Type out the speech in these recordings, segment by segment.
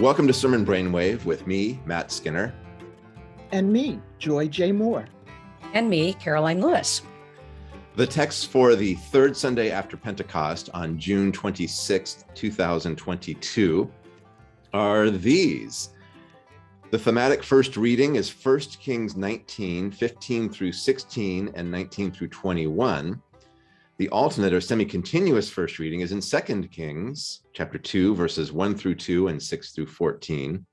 Welcome to Sermon Brainwave with me, Matt Skinner. And me, Joy J. Moore. And me, Karoline Lewis. The texts for the third Sunday after Pentecost on June 26, 2022 are these. The thematic first reading is 1 Kings 19, 15 through 16, and 19 through 21. The alternate or semi-continuous first reading is in Second Kings chapter 2, verses 1 through 2 and 6 through 14,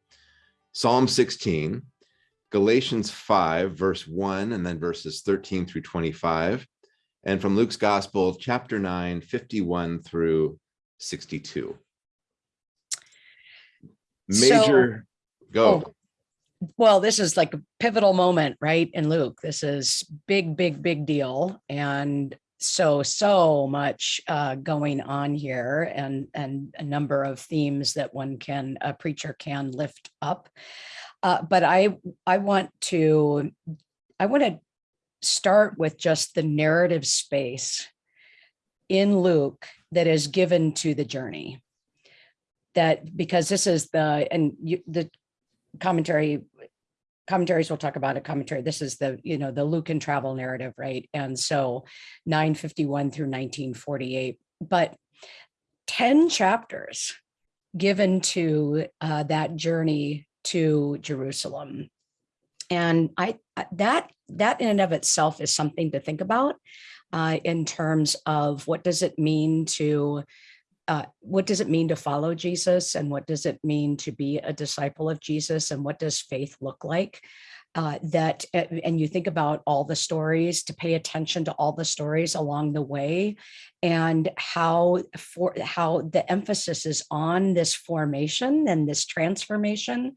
Psalm 16, Galatians 5, verse 1, and then verses 13 through 25, and from Luke's Gospel, chapter 9, 51 through 62. Major, so, go. Oh, well, this is like a pivotal moment, right, in Luke. This is big, big, big deal. And so so much uh, going on here and and a number of themes that one can a preacher can lift up. Uh, but i i want to i want to start with just the narrative space in luke that is given to the journey. That because this is the and you, the commentary commentaries we'll talk about a commentary. This is the you know the lucan travel narrative right? And so 951 through 1948 but 10 chapters given to uh, that journey to jerusalem. And i that that in and of itself is something to think about uh, in terms of what does it mean to uh, what does it mean to follow Jesus and what does it mean to be a disciple of Jesus and what does faith look like? Uh, that and you think about all the stories to pay attention to all the stories along the way and how for how the emphasis is on this formation and this transformation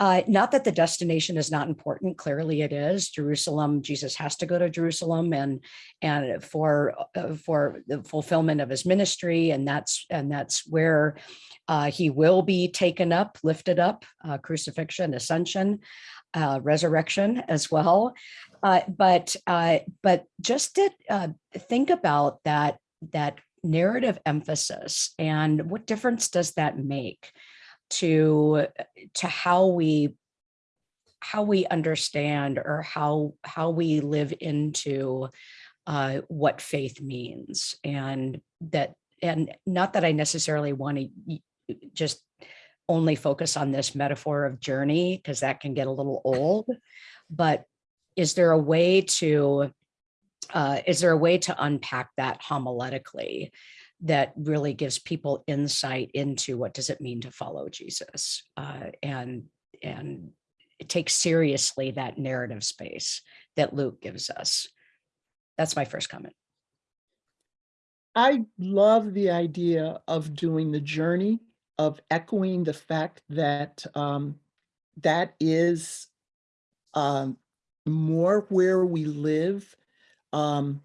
uh, not that the destination is not important. Clearly, it is Jerusalem. Jesus has to go to Jerusalem, and and for uh, for the fulfillment of his ministry, and that's and that's where uh, he will be taken up, lifted up, uh, crucifixion, ascension, uh, resurrection as well. Uh, but but just to think about that that narrative emphasis and what difference does that make? To to how we how we understand or how how we live into uh, what faith means and that and not that I necessarily want to just only focus on this metaphor of journey because that can get a little old but is there a way to uh, is there a way to unpack that homiletically that really gives people insight into what does it mean to follow Jesus uh, and and take seriously that narrative space that Luke gives us. That's my first comment. I love the idea of doing the journey, of echoing the fact that um, that is um, more where we live um,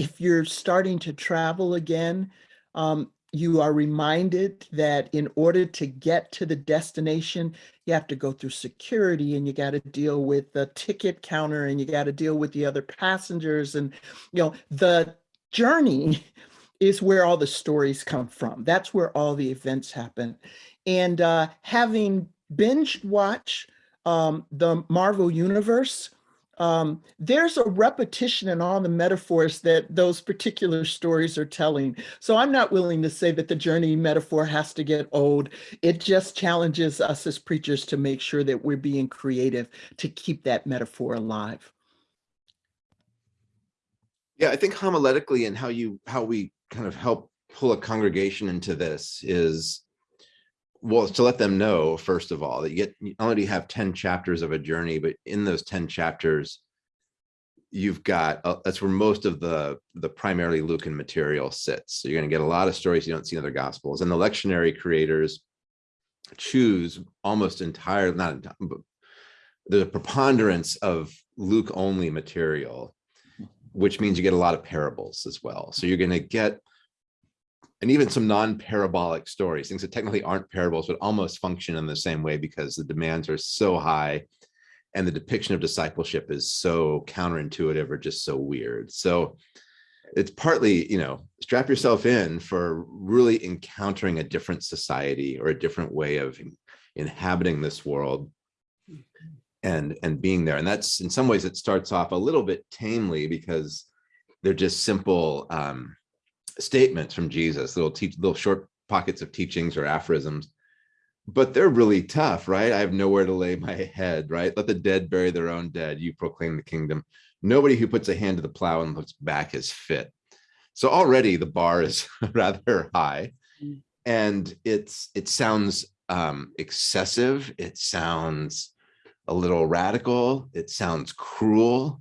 if you're starting to travel again, um, you are reminded that in order to get to the destination, you have to go through security and you got to deal with the ticket counter and you got to deal with the other passengers. And, you know, the journey is where all the stories come from. That's where all the events happen. And uh, having binge watch um, the Marvel Universe, um, there's a repetition in all the metaphors that those particular stories are telling. So I'm not willing to say that the journey metaphor has to get old. It just challenges us as preachers to make sure that we're being creative to keep that metaphor alive. Yeah, I think homiletically and how you how we kind of help pull a congregation into this is well to let them know first of all that you get you only have 10 chapters of a journey but in those 10 chapters you've got uh, that's where most of the the primarily lucan material sits. So you're going to get a lot of stories you don't see in other gospels. And the lectionary creators choose almost entire not but the preponderance of luke only material which means you get a lot of parables as well. So you're going to get and even some non-parabolic stories, things that technically aren't parables, but almost function in the same way because the demands are so high and the depiction of discipleship is so counterintuitive or just so weird. So it's partly, you know, strap yourself in for really encountering a different society or a different way of inhabiting this world and and being there and that's in some ways it starts off a little bit tamely because they're just simple um statements from jesus. Little teach little short pockets of teachings or aphorisms. But they're really tough right? I have nowhere to lay my head right? Let the dead bury their own dead. You proclaim the kingdom. Nobody who puts a hand to the plow and looks back is fit. So already the bar is rather high. And it's it sounds um excessive. It sounds a little radical. It sounds cruel.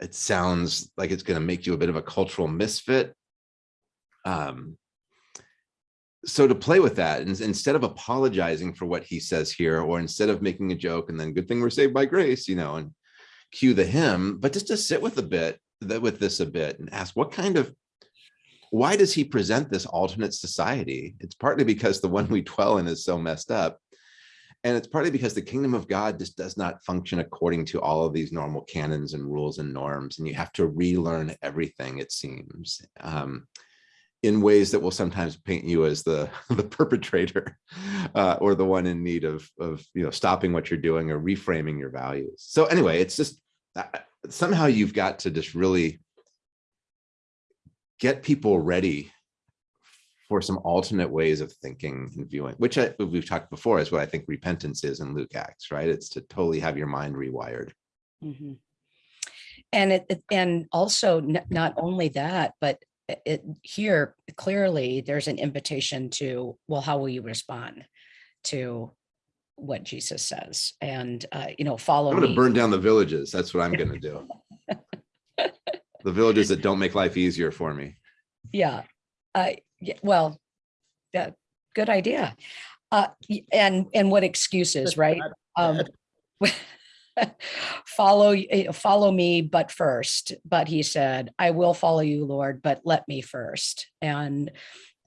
It sounds like it's going to make you a bit of a cultural misfit um so to play with that and instead of apologizing for what he says here or instead of making a joke and then good thing we're saved by grace you know and cue the hymn but just to sit with a bit with this a bit and ask what kind of why does he present this alternate society? It's partly because the one we dwell in is so messed up and it's partly because the kingdom of god just does not function according to all of these normal canons and rules and norms and you have to relearn everything it seems. Um, in ways that will sometimes paint you as the the perpetrator uh, or the one in need of of you know stopping what you're doing or reframing your values so anyway it's just uh, somehow you've got to just really get people ready for some alternate ways of thinking and viewing, which I, we've talked before is what I think repentance is in Luke Acts, right? It's to totally have your mind rewired. Mhm. And it, it- and also not only that, but it- it here clearly there's an invitation to, well, how will you respond to what Jesus says? And, uh, you know, follow I'm going to me. burn down the villages. That's what I'm going to do. the villages that don't make life easier for me. Yeah, uh, yeah, well, yeah, good idea. Uh, and, and what excuses, right? Um, follow, eh, follow me, but first, but he said, I will follow you, Lord, but let me first. And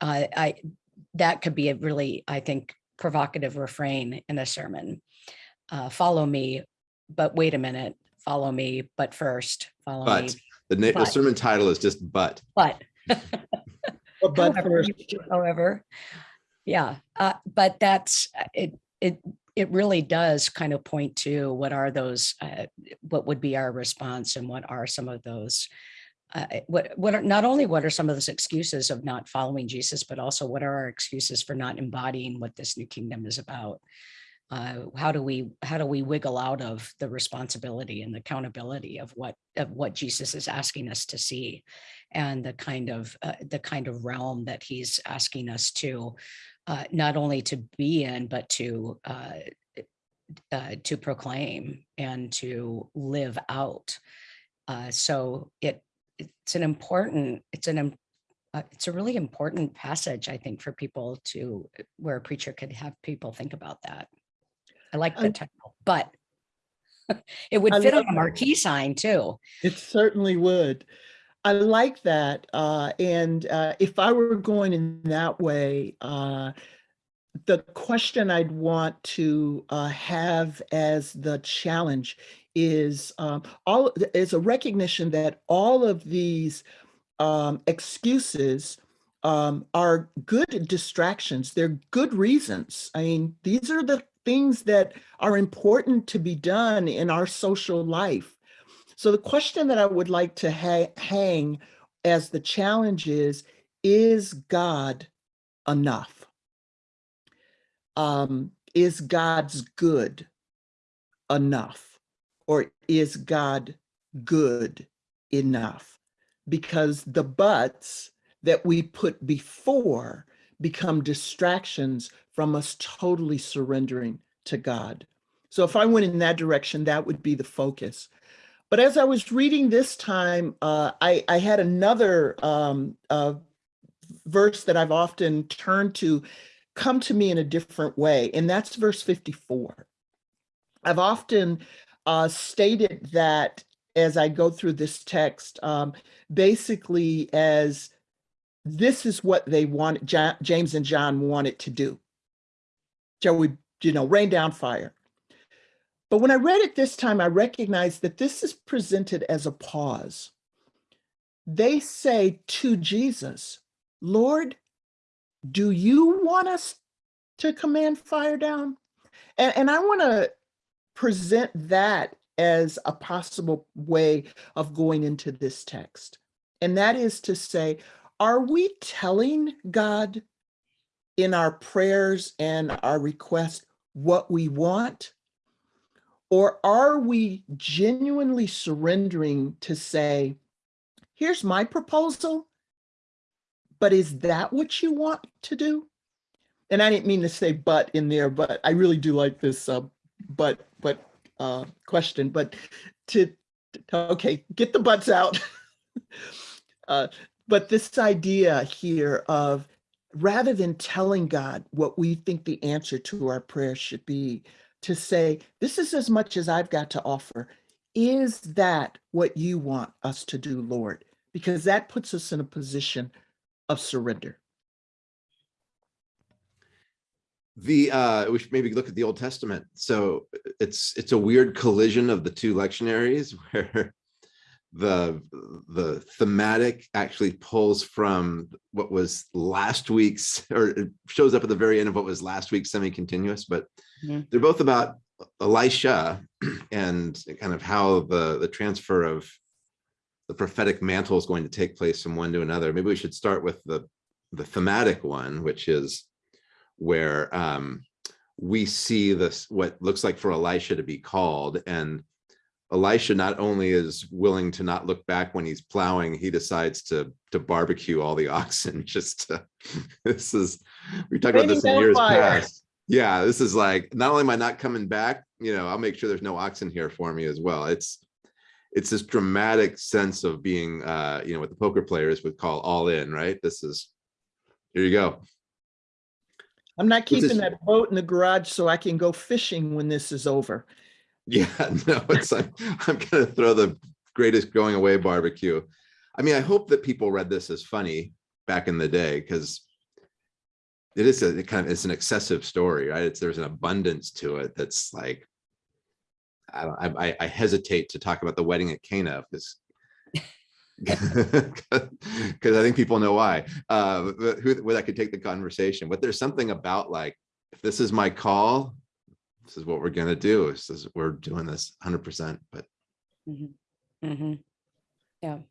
uh, I, that could be a really, I think, provocative refrain in a sermon. Uh, follow me, but wait a minute, follow me, but first, follow me, But the, na- the sermon title is just but. but. But but However, first, However, yeah, uh, but that's, uh, it, it, it really does kind of point to what are those, uh, what would be our response and what are some of those, uh, what, what are, not only what are some of those excuses of not following Jesus, but also what are our excuses for not embodying what this new kingdom is about? Uh, how do we, how do we wiggle out of the responsibility and the accountability of what, of what Jesus is asking us to see? and the kind of uh, the kind of realm that he's asking us to uh, not only to be in but to uh, uh, to proclaim and to live out. Uh, so it it's an important it's an uh, it's a really important passage I think for people to where a preacher could have people think about that. I like the I- title, but it would I fit on a marquee sign too. it certainly would. I like that. Uh, and uh, if I were going in that way, uh, the question I'd want to uh, have as the challenge is um, all is a recognition that all of these um, excuses um, are good distractions. They're good reasons. I mean, these are the things that are important to be done in our social life. So the question that I would like to ha- hang as the challenge is, is God enough? Um, is God's good enough? Or is God good enough? Because the buts that we put before become distractions from us totally surrendering to God. So if I went in that direction, that would be the focus. But as I was reading this time, uh, I, I had another um, uh, verse that I've often turned to come to me in a different way, and that's verse 54. I've often uh, stated that as I go through this text, um, basically as this is what they wanted, Ja- James and John wanted to do. Shall we, you know, rain down fire? But when I read it this time, I recognized that this is presented as a pause. They say to Jesus, Lord, do you want us to command fire down? And, and I want to present that as a possible way of going into this text. And that is to say, are we telling God in our prayers and our requests what we want? Or are we genuinely surrendering to say, here's my proposal, but is that what you want to do? And I didn't mean to say but in there, but I really do like this uh, but, but uh, question, but to, okay, get the butts out. uh, but this idea here of rather than telling God what we think the answer to our prayer should be, to say, this is as much as I've got to offer. Is that what you want us to do, Lord? Because that puts us in a position of surrender. The uh, we should maybe look at the Old Testament. So it's it's a weird collision of the two lectionaries where the the thematic actually pulls from what was last week's or it shows up at the very end of what was last week's semi-continuous, but Mhm. they're both about Elisha and kind of how the the transfer of the prophetic mantle is going to take place from one to another. Maybe we should start with the the thematic one, which is where um, we see this what looks like for Elisha to be called, and Elisha not only is willing to not look back when he's plowing, he decides to to barbecue all the oxen. Just to, this is we talked about this in years past. Yeah, this is like not only am I not coming back, you know, I'll make sure there's no oxen here for me as well. It's it's this dramatic sense of being, uh, you know, what the poker players would call all in, right? This is here you go. I'm not is- keeping that boat in the garage so I can go fishing when this is over. Yeah, no, it's like I'm gonna throw the greatest going away barbecue. I mean, I hope that people read this as funny back in the day because it is a it kind of it's an excessive story, right? It's there's an abundance to it that's like I don't I I- I hesitate to talk about the wedding at Cana because because I think people know why. Uh, who where that could take the conversation, but there's something about like if this is my call, this is what we're gonna do. This is we're doing this 100. percent But mm -hmm. Mhm.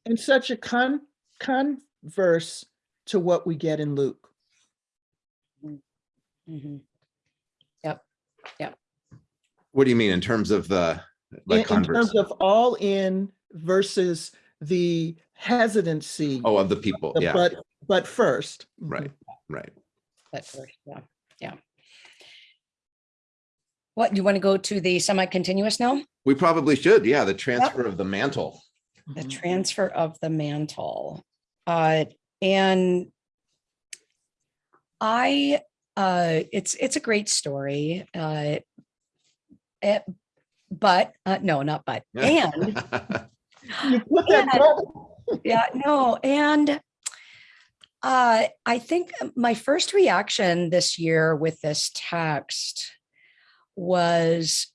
And such a con converse to what we get in Luke. Mhm. what do you mean in terms of the In, like in converse? terms of all in versus the hesitancy. Oh, of the people. the Yeah, But, but first. right, right. But first, yeah, yeah. What, do you want to go to the semi-continuous now? We probably should. Yeah, the transfer of the mantle. The Mhm. transfer of the mantle. Uh, and I, uh, it's, it's a great story. Uh, it, but, uh, no, not but, and You put that Yeah. yeah, no, and uh, I think my first reaction this year with this text was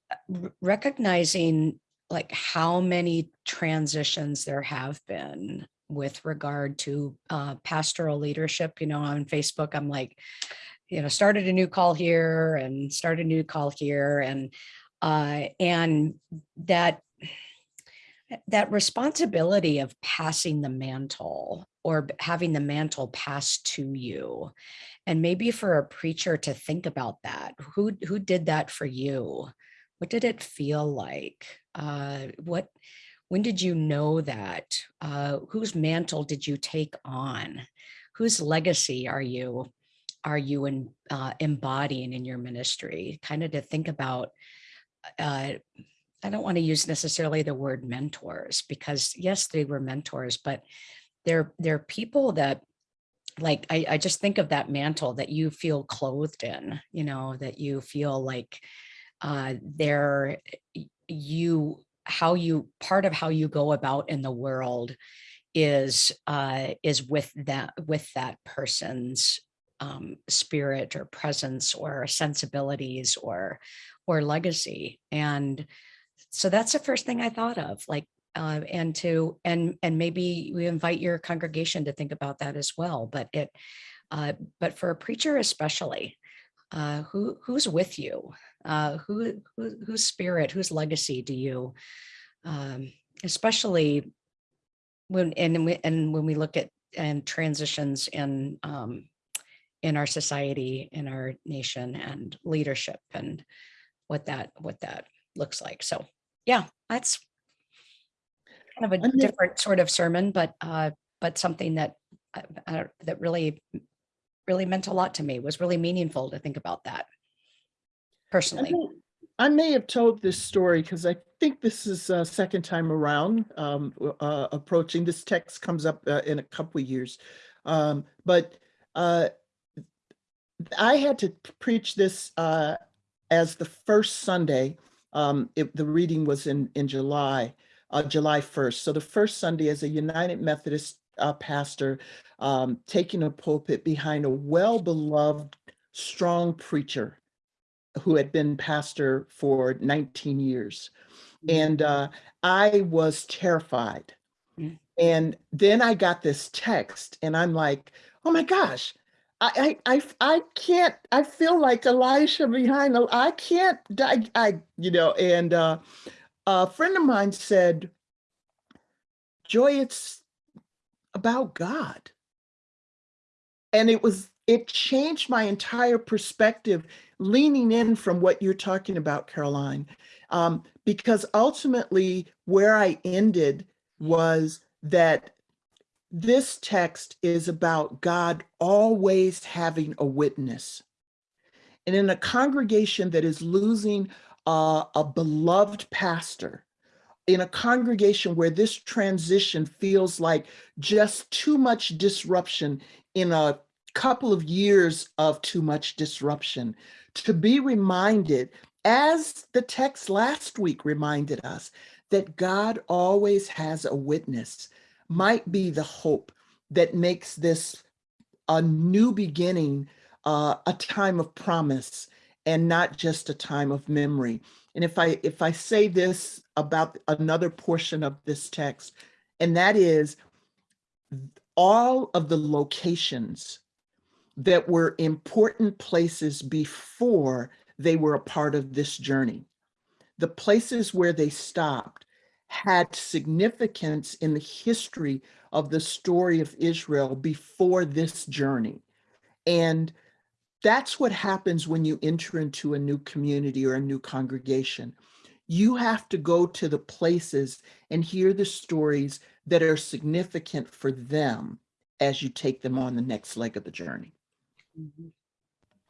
recognizing like how many transitions there have been with regard to uh, pastoral leadership. You know, on Facebook, I'm like, you know, started a new call here and started a new call here, and uh, and that that responsibility of passing the mantle or having the mantle passed to you. And maybe for a preacher to think about that who who did that for you? What did it feel like? Uh what when did you know that uh whose mantle did you take on? Whose legacy are you are you in, uh, embodying in your ministry? Kind of to think about uh I don't want to use necessarily the word mentors because yes, they were mentors, but they're they're people that like I, I just think of that mantle that you feel clothed in, you know, that you feel like uh they're you how you part of how you go about in the world is uh is with that with that person's um spirit or presence or sensibilities or or legacy and so that's the first thing I thought of, like, uh, and to, and, and maybe we invite your congregation to think about that as well, but it, uh, but for a preacher especially, uh, who who's with you? Uh, who, who whose spirit, whose legacy do you, um, especially when and and when we look at and transitions in um, in our society, in our nation, and leadership, and what that what that looks like. So, yeah, that's kind of a different sort of sermon, but uh, but something that uh, that really really meant a lot to me. Was really meaningful to think about that I personally. may- I may have told this story because I think this is uh second time around um, uh, approaching. This text comes up uh, in a couple of years. Um, but uh, I had to preach this uh, as the first Sunday. Um, it, the reading was in, in July, uh, July 1st. So the first Sunday as a United Methodist uh, pastor, um, taking a pulpit behind a well-beloved, strong preacher who had been pastor for 19 years. And uh, I was terrified. And then I got this text and I'm like, oh my gosh, I, I, I, can't, I feel like Elisha behind, I can't, I, I you know, and uh, a friend of mine said, Joy, it's about God. And it was, it changed my entire perspective leaning in from what you're talking about, Karoline, um, because ultimately where I ended was that this text is about God always having a witness. And in a congregation that is losing uh, a beloved pastor, in a congregation where this transition feels like just too much disruption in a couple of years of too much disruption, to be reminded, as the text last week reminded us, that God always has a witness, might be the hope that makes this a new beginning, uh, a time of promise, and not just a time of memory. And if I if I say this about another portion of this text, and that is all of the locations that were important places before they were a part of this journey. The places where they stopped had significance in the history of the story of Israel before this journey. And that's what happens when you enter into a new community or a new congregation. You have to go to the places and hear the stories that are significant for them as you take them on the next leg of the journey. Mhm.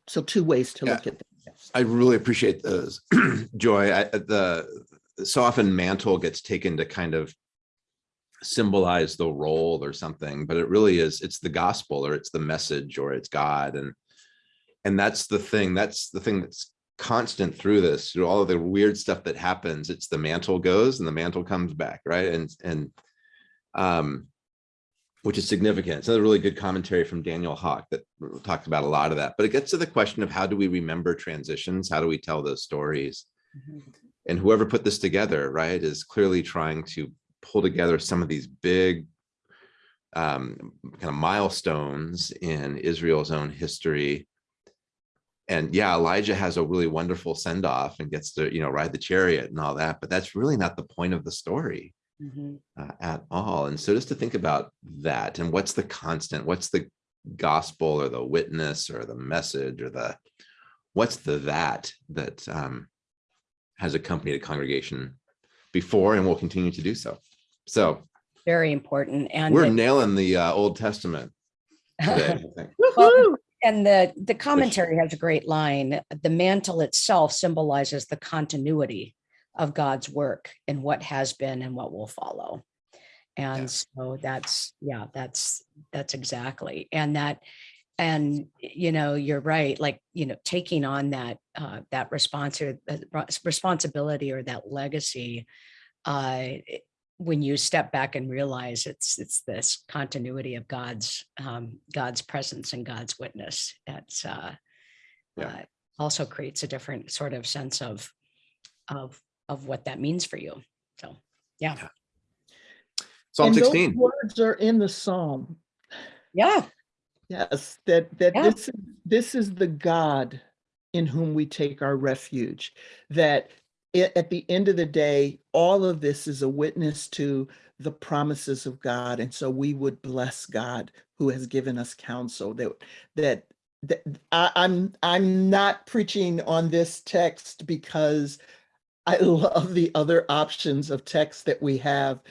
So two ways to Yeah. look at this. I really appreciate those. Joy, I, the, so often mantle gets taken to kind of symbolize the role or something, but it really is, it's the gospel or it's the message or it's God. And, and that's the thing, that's the thing that's constant through this, through all of the weird stuff that happens. It's the mantle goes and the mantle comes back, right? And, and, um, which is significant. It's another really good commentary from Daniel Hawk that talked about a lot of that, but it gets to the question of how do we remember transitions? How do we tell those stories? Mhm. And whoever put this together, right, is clearly trying to pull together some of these big um, kind of milestones in Israel's own history. And yeah, Elijah has a really wonderful send off and gets to, you know, ride the chariot and all that, but that's really not the point of the story Mhm. uh, at all. And so just to think about that and what's the constant, what's the gospel or the witness or the message or the, what's the that that um, has accompanied a congregation before and will continue to do so. So Very important. And we're the- nailing the uh, Old Testament today. I think. Woohoo! And the, the commentary has a great line. The mantle itself symbolizes the continuity of God's work and what has been and what will follow. Yeah. And so that's, yeah, that's, that's exactly. And that, and you know, you're right, like, you know, taking on that, uh, that response or uh, responsibility or that legacy. Uh, it- when you step back and realize it's, it's this continuity of God's, um, God's presence and God's witness, it's, uh, Yeah. uh, also creates a different sort of sense of, of, of what that means for you. So, yeah, Psalm And those 16. Words are in the Psalm. yeah, Yes, that, that Yeah. this, is this is the God in whom we take our refuge. That i- at the end of the day, all of this is a witness to the promises of God. And so we would bless God who has given us counsel that that that I, I'm I'm not preaching on this text because I love the other options of text that we have.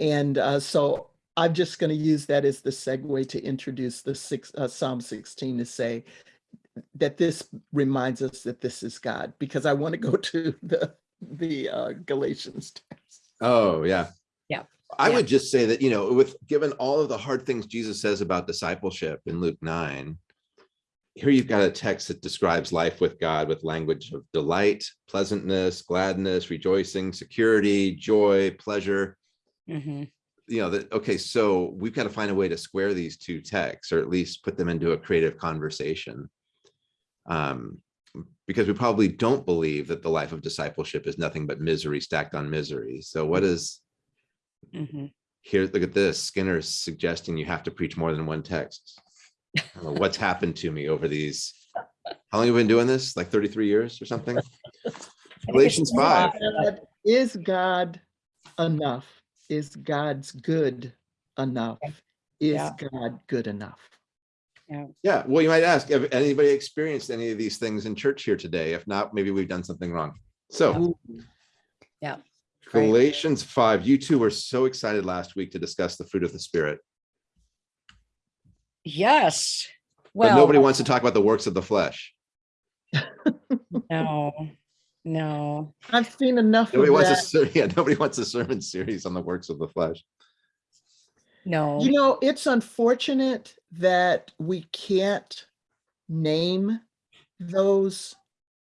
And uh, so I'm just going to use that as the segue to introduce the six, uh, Psalm 16 to say that this reminds us that this is God, because I want to go to the the uh, Galatians text. Oh, yeah. Yeah. I Yeah. would just say that, you know, with given all of the hard things Jesus says about discipleship in Luke 9, here you've got a text that describes life with God with language of delight, pleasantness, gladness, rejoicing, security, joy, pleasure. Mhm. You know, that, okay, so we've got to find a way to square these two texts or at least put them into a creative conversation. Um, because we probably don't believe that the life of discipleship is nothing but misery stacked on misery. So what is Mhm. here, look at this, Skinner's suggesting you have to preach more than one text. Know What's happened to me over these, how long have you been doing this? Like 33 years or something? Galatians 5. God- Is God enough? Is God's good enough? Is Yeah. God good enough? Yeah, yeah. well, you might ask, have anybody experienced any of these things in church here today? If not, maybe we've done something wrong. So yeah. Right. Galatians 5, you two were so excited last week to discuss the fruit of the spirit, Yes. Well, but nobody wants to talk about the works of the flesh. no, no. I've seen enough of Nobody wants a, that. ser- yeah, nobody wants a sermon series on the works of the flesh. No. You know, it's unfortunate that we can't name those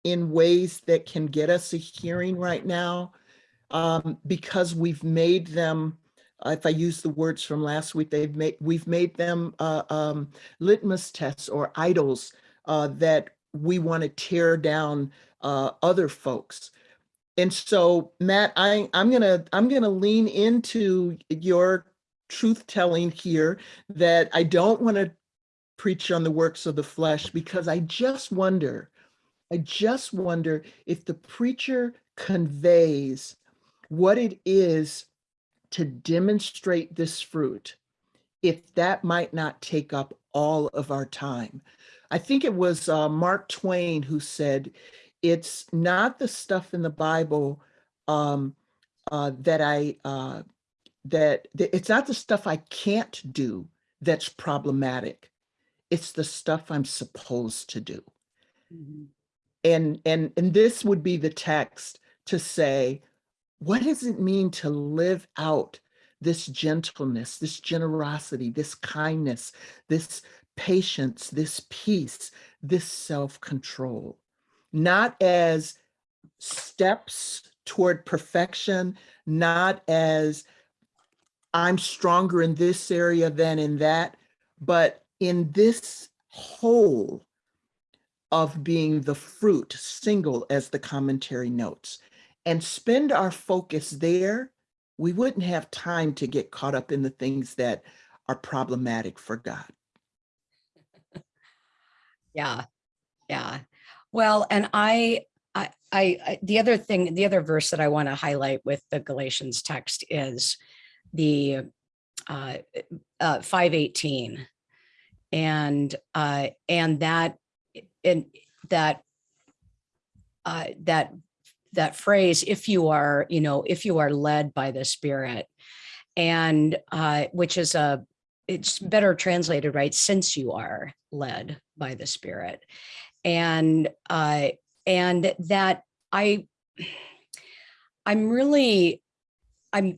in ways that can get us a hearing right now um, because we've made them, uh, if I use the words from last week, they've made, we've made them uh, um, litmus tests or idols uh, that we want to tear down uh, other folks. And so, Matt, I, I'm gonna I'm gonna lean into your truth telling here that I don't want to preach on the works of the flesh because I just wonder, I just wonder if the preacher conveys what it is to demonstrate this fruit, if that might not take up all of our time. I think it was uh, Mark Twain who said, it's not the stuff in the Bible um, uh, that I uh, that, that it's not the stuff I can't do that's problematic. It's the stuff I'm supposed to do. Mhm. And and and this would be the text to say, what does it mean to live out this gentleness, this generosity, this kindness, this patience, this peace, this self-control? Not as steps toward perfection, not as I'm stronger in this area than in that, but in this whole of being the fruit single as the commentary notes and spend our focus there, we wouldn't have time to get caught up in the things that are problematic for God. Yeah. Yeah. Well, and I, I, I, the other thing, the other verse that I want to highlight with the Galatians text is the uh, uh, 518. And, uh, and that, and that, uh, that, that phrase, if you are, you know, if you are led by the spirit and, uh, which is a, it's better translated, right? Since you are led by the spirit and uh and that i i'm really i'm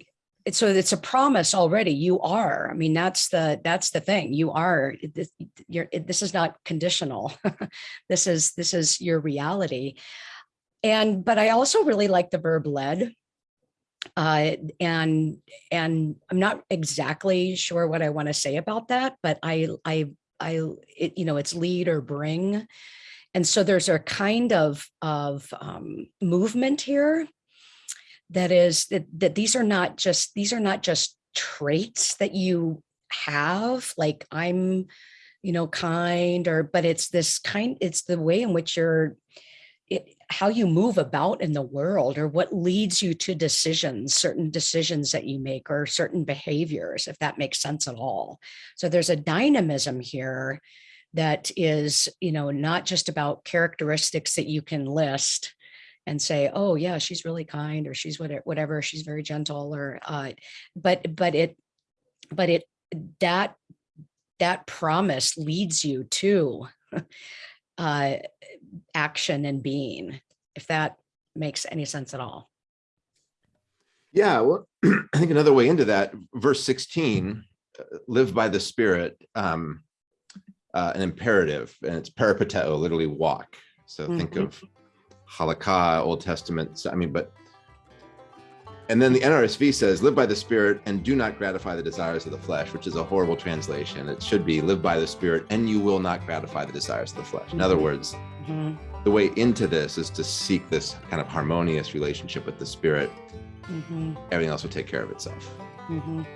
so it's a promise already. You are. I mean that's the that's the thing. You are this you're this is not conditional. This is this is your reality. And but i also really like the verb led. Uh and and i'm not exactly sure what i want to say about that but i i i it, you know it's lead or bring. And so there's a kind of of um, movement here that is that that these are not just these are not just traits that you have like i'm you know, kind or, but it's this kind, it's the way in which you're, it, how you move about in the world or what leads you to decisions, certain decisions that you make or certain behaviors, if that makes sense at all. So there's a dynamism here that is, you know, not just about characteristics that you can list and say, oh yeah, she's really kind or she's whatever, whatever, she's very gentle or, uh, but, but it, but it, that, that promise leads you to uh, action and being, if that makes any sense at all. Yeah, well, I think another way into that, verse 16, uh, live by the spirit, um, uh, an imperative, and it's peripateo, literally walk. So think Mhm. of halakha, Old Testament, so, I mean, but and then the NRSV says, live by the spirit and do not gratify the desires of the flesh, which is a horrible translation. It should be live by the spirit and you will not gratify the desires of the flesh. In other Mhm. words, Mhm, the way into this is to seek this kind of harmonious relationship with the spirit. mhm, Everything else will take care of itself. mhm.